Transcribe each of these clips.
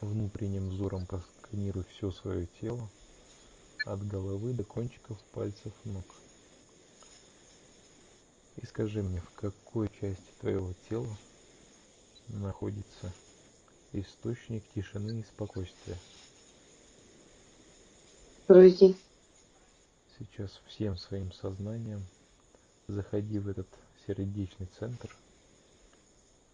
Внутренним взором просканируй все свое тело, от головы до кончиков пальцев ног. И скажи мне, в какой части твоего тела находится источник тишины и спокойствия. груди, Сейчас всем своим сознанием заходи в этот сердечный центр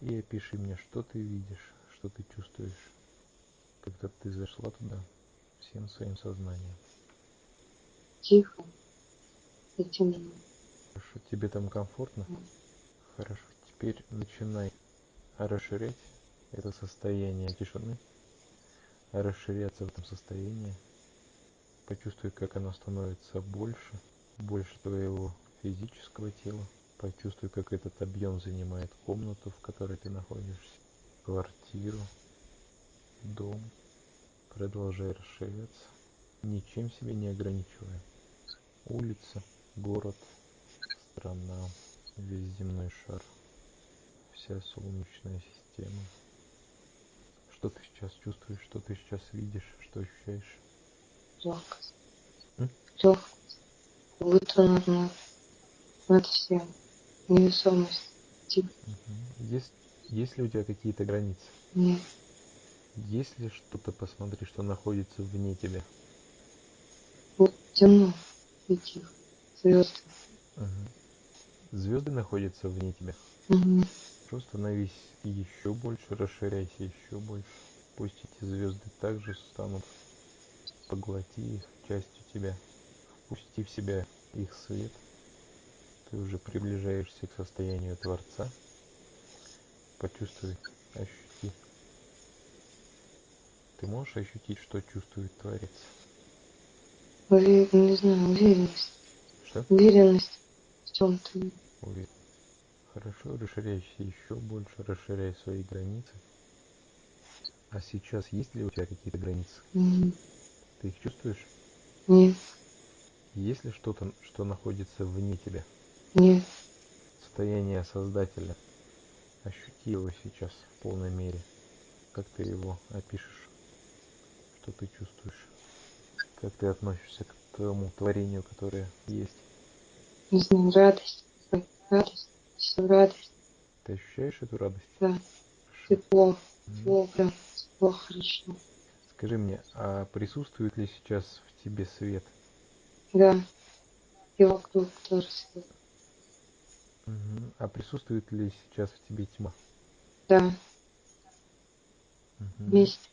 и опиши мне, что ты видишь, что ты чувствуешь, когда ты зашла туда всем своим сознанием. тихо и темно. Хорошо, тебе там комфортно? Хорошо, теперь начинай расширять это состояние тишины, расширяться в этом состоянии. Почувствуй, как оно становится больше, больше твоего физического тела. Почувствуй, как этот объем занимает комнату, в которой ты находишься, квартиру, дом. Продолжай расширяться, ничем себя не ограничивая. Улица, город, страна, весь земной шар, вся солнечная система. Что ты сейчас чувствуешь, что ты сейчас видишь, что ощущаешь? М? Легкость. Будто над, над, всем. Невесомость. Мгм. Есть, есть ли у тебя какие-то границы? нет. Есть ли что-то, посмотри, что находится вне тебя? Вот темно и тихо. Звезды. Звезды находятся вне тебя. Угу. Просто становись еще больше, расширяйся еще больше. Пусть эти звезды также станут, поглоти их частью тебя, впусти в себя их свет. Ты уже приближаешься к состоянию Творца. Почувствуй, ощути. Ты можешь ощутить, что чувствует Творец? Уве- Не знаю, уверенность. Что? Уверенность в чем-то. Уверен. Хорошо, расширяйся еще больше, расширяй свои границы. А сейчас есть ли у тебя какие-то границы? М, Ты их чувствуешь? Нет, Есть ли что-то, что находится вне тебя? нет. Состояние Создателя. Ощути его сейчас в полной мере. Как ты его опишешь? Что ты чувствуешь? Как ты относишься к твоему творению, которое есть? Не знаю, радость. Радость. Все радость. Ты ощущаешь эту радость? Да. Тепло. Тепло прям. Тепло хорошо. Скажи мне, а присутствует ли сейчас в тебе свет? Да. И вокруг тоже свет. А присутствует ли сейчас в тебе тьма? Да. Мгм. Вместе.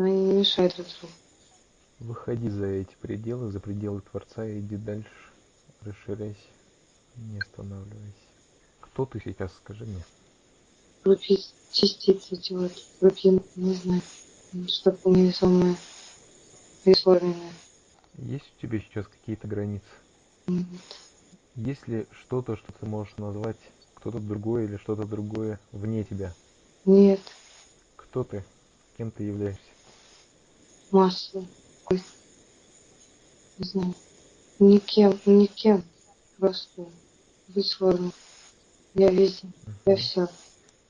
Они не мешают друг другу. Выходи за эти пределы, за пределы Творца и иди дальше. Расширяйся, не останавливайся. Кто ты сейчас, скажи мне? Группе частицы делать. Группе, не знаю. Что-то невесомое. Бесформенное. Есть у тебя сейчас какие-то границы? М, Есть ли что-то, что ты можешь назвать кто-то другой или что-то другое вне тебя? Нет. Кто ты? Кем ты являешься? Масса. Ой, Не знаю. Никем. Никем. Просто. Бесформенное. Я везде. Я все.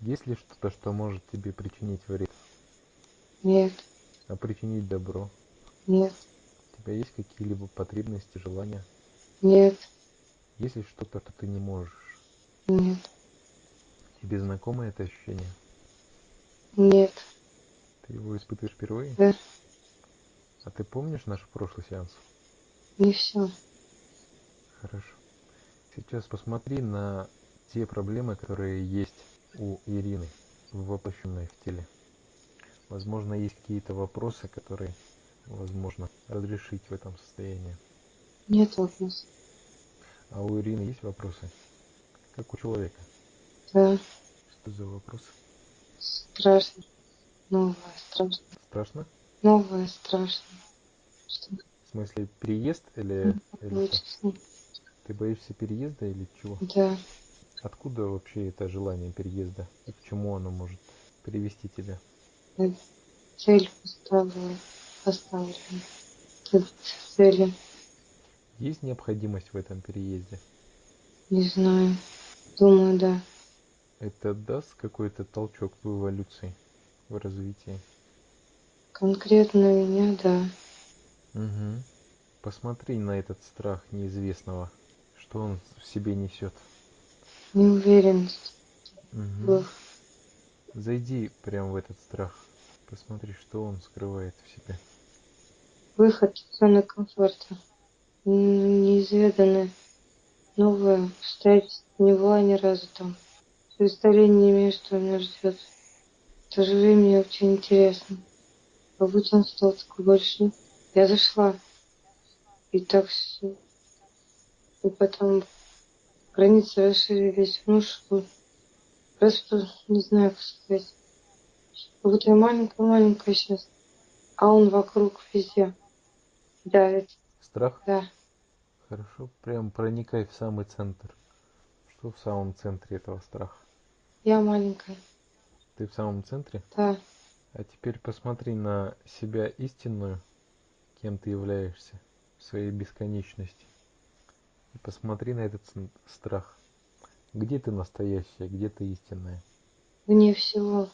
Есть ли что-то, что может тебе причинить вред, Нет. а причинить добро? Нет. У тебя есть какие-либо потребности, желания? Нет. Есть ли что-то, что ты не можешь? Нет. Тебе знакомо это ощущение? Нет. Ты его испытываешь впервые? Да. Ты помнишь наш прошлый сеанс? Не все. Хорошо. Сейчас посмотри на те проблемы, которые есть у Ирины, воплощенной в теле. Возможно, есть какие-то вопросы, которые возможно разрешить в этом состоянии. Нет вопросов. А у Ирины есть вопросы? Как у человека. Да. Что за вопросы? Страшно. Новое. Страшно. Страшно? Новое. Страшно. В смысле переезд или, или что? Ты боишься переезда или чего? Да. Откуда вообще это желание переезда? И к чему оно может привести тебя? Я Цель. Поставлена. Ц- Цели. Есть необходимость в этом переезде? Не знаю. Думаю, да. Это даст какой-то толчок в эволюции, в развитии? Конкретно меня, да. Угу. Посмотри на этот страх неизвестного, что он в себе несет. Неуверенность. Угу. Зайди прямо в этот страх. Посмотри, что он скрывает в себе. Выход из зоны комфорта. Неизведанное. Новое. Обстоятельства не была ни разу там. Представления не имею, что меня ждет. В то же время мне очень интересно. Как будто он стал такой большой. Я зашла. И так все. И потом границы расширились. Ну что? Просто не знаю, как сказать. Будто я маленькая-маленькая сейчас. А он вокруг везде давит. Страх? Да. Хорошо. Прям проникай в самый центр. Что в самом центре этого страха? Я маленькая. Ты в самом центре? Да. А теперь посмотри на себя истинную, кем ты являешься в своей бесконечности. И посмотри на этот страх. Где ты настоящая, где ты истинная? Вне всего.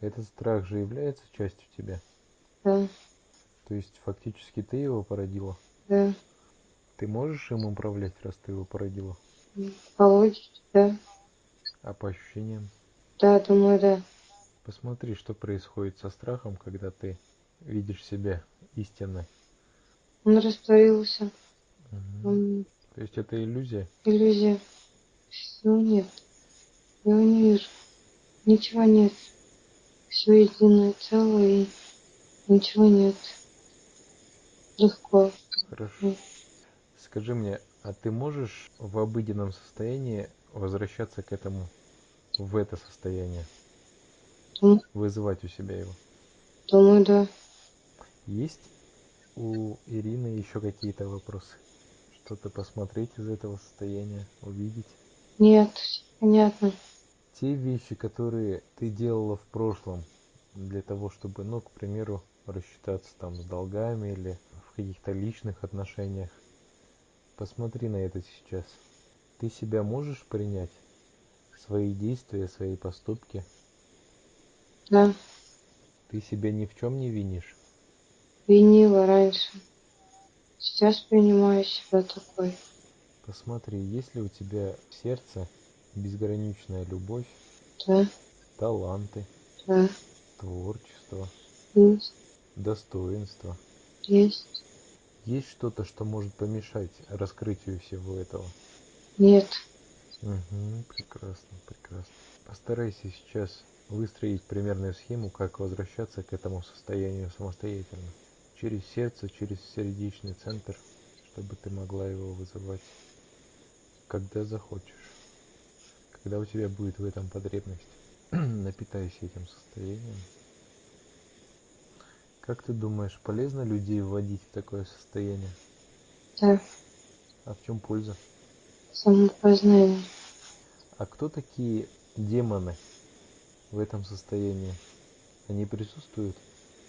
Этот страх же является частью тебя? Да. То есть фактически ты его породила? Да. Ты можешь им управлять, раз ты его породила? По логике, да. А по ощущениям? Да, думаю, да. Посмотри, что происходит со страхом, когда ты видишь себя истинной. Он растворился. Угу. Он... То есть это иллюзия? Иллюзия. Всего нет. Я его не вижу. Ничего нет. Все единое целое и ничего нет. Легко. Хорошо. Скажи мне, а ты можешь в обыденном состоянии возвращаться к этому, в это состояние? Mm. Вызывать у себя его? Думаю, да. Есть у Ирины еще какие-то вопросы? Что-то посмотреть из этого состояния, увидеть? Нет, понятно. Те вещи, которые ты делала в прошлом для того, чтобы, ну, к примеру, рассчитаться там с долгами или в каких-то личных отношениях. Посмотри на это сейчас. Ты себя можешь принять? Свои действия, свои поступки? Да. Ты себя ни в чем не винишь? Винила раньше. Сейчас принимаю себя такой. Посмотри, есть ли у тебя в сердце безграничная любовь, да. таланты, да. творчество, есть. достоинство. Есть. Есть что-то, что может помешать раскрытию всего этого? Нет. Угу, прекрасно, прекрасно. Постарайся сейчас выстроить примерную схему, как возвращаться к этому состоянию самостоятельно. Через сердце, через сердечный центр, чтобы ты могла его вызывать, когда захочешь. Когда у тебя будет в этом потребность, напитайся этим состоянием. Как ты думаешь, полезно людей вводить в такое состояние? Да. А в чем польза? Самопознание. А кто такие демоны в этом состоянии? Они присутствуют?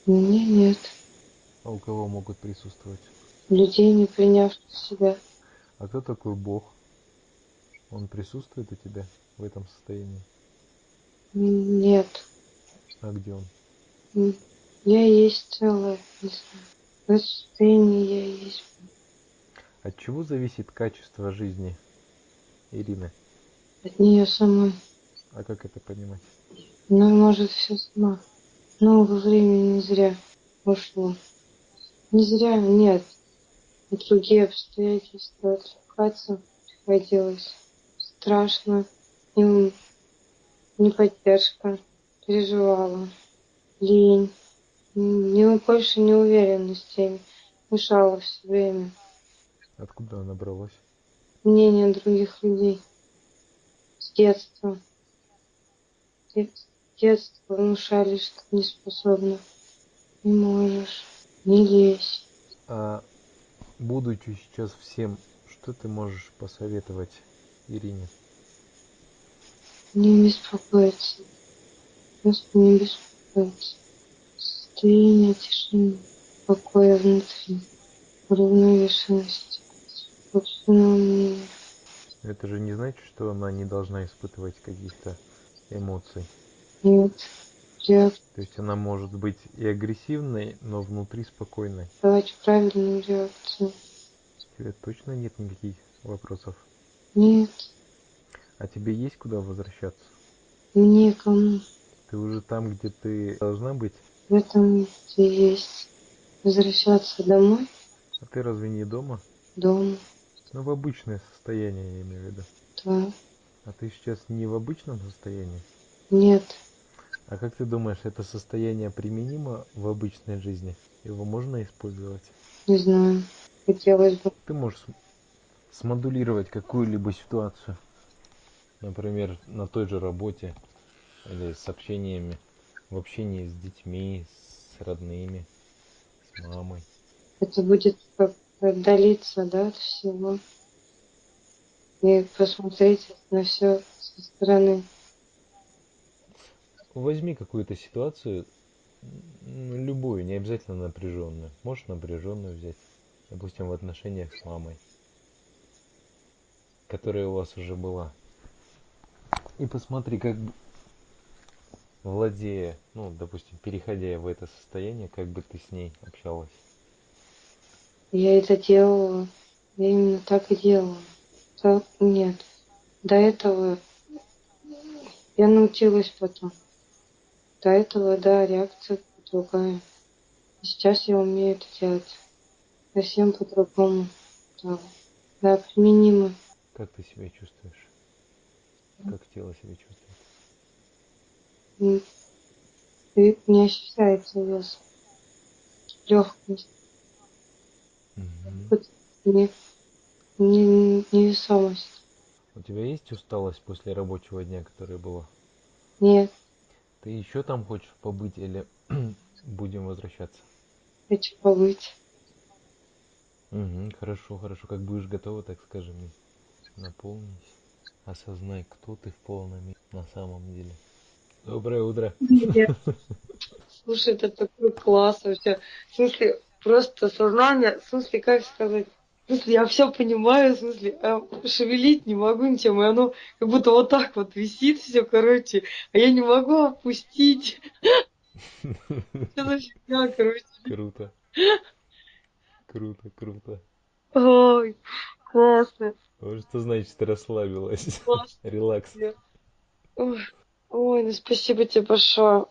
Мне нет. А у кого могут присутствовать? Людей, не принявших себя. А кто такой Бог? Он присутствует у тебя в этом состоянии? Нет. А где он? Я есть целое. В состоянии я есть. От чего зависит качество жизни Ирины? От нее самой. А как это понимать? Она может все сама. Много времени не зря ушло. Не зря, нет. Другие обстоятельства отвлекаться приходилось. Страшно. И не поддержка. Переживала. Лень. Не, больше неуверенности мешала все время. Откуда она набралась? Мнение других людей. С детства. С детства внушали, что не способна. Не можешь. Не лезь. А будучи сейчас всем, что ты можешь посоветовать Ирине? Не беспокоиться. Просто не беспокоиться. Состояние тишины, покоя внутри, уравновешенности, собственного мнения. Это же не значит, что она не должна испытывать каких-то эмоций. Нет. Реакцию. То есть она может быть и агрессивной, но внутри спокойной. Давайте правильную реакцию. У тебя точно нет никаких вопросов? Нет, А тебе есть куда возвращаться? некому. Ты уже там, где ты должна быть? В этом и есть. Возвращаться домой, А ты разве не дома? дома. Ну, в обычное состояние, я имею в виду. Да. А ты сейчас не в обычном состоянии? Нет, А как ты думаешь, это состояние применимо в обычной жизни? Его можно использовать? не знаю. Хотелось бы. Ты можешь см- смодулировать какую-либо ситуацию. Например, на той же работе или с общениями, в общении с детьми, с родными, с мамой. Это будет как отдалиться, да, от всего. И посмотреть на все со стороны. Возьми какую-то ситуацию, любую, не обязательно напряженную. Можешь напряженную взять, допустим, в отношениях с мамой, которая у вас уже была. И посмотри, как владея, ну, допустим, переходя в это состояние, как бы ты с ней общалась. Я это делала. Я именно так и делала. Нет. До этого я научилась потом. До этого, да, реакция другая. Сейчас я умею это делать совсем по-другому. Да, да применимо. Как ты себя чувствуешь? Как тело себя чувствует? И не ощущается вес. Легкость. Мгм. Не, не, невесомость. У тебя есть усталость после рабочего дня, которая была? Нет, Ты еще там хочешь побыть или будем возвращаться? хочу побыть. Угу, хорошо, хорошо. Как будешь готова, так скажи мне. Наполнись. Осознай, кто ты в полном на самом деле. Доброе утро. Нет. Слушай, это такой класс вообще. В смысле, просто сознание, в смысле, как сказать, смысле, я все понимаю, в смысле, а шевелить не могу ничем, и оно как будто вот так вот висит все, короче, а я не могу опустить. Что за фигня, короче. Круто. Круто, круто. Ой, классно, что значит расслабилась. Релакс. Ой, ну спасибо тебе большое.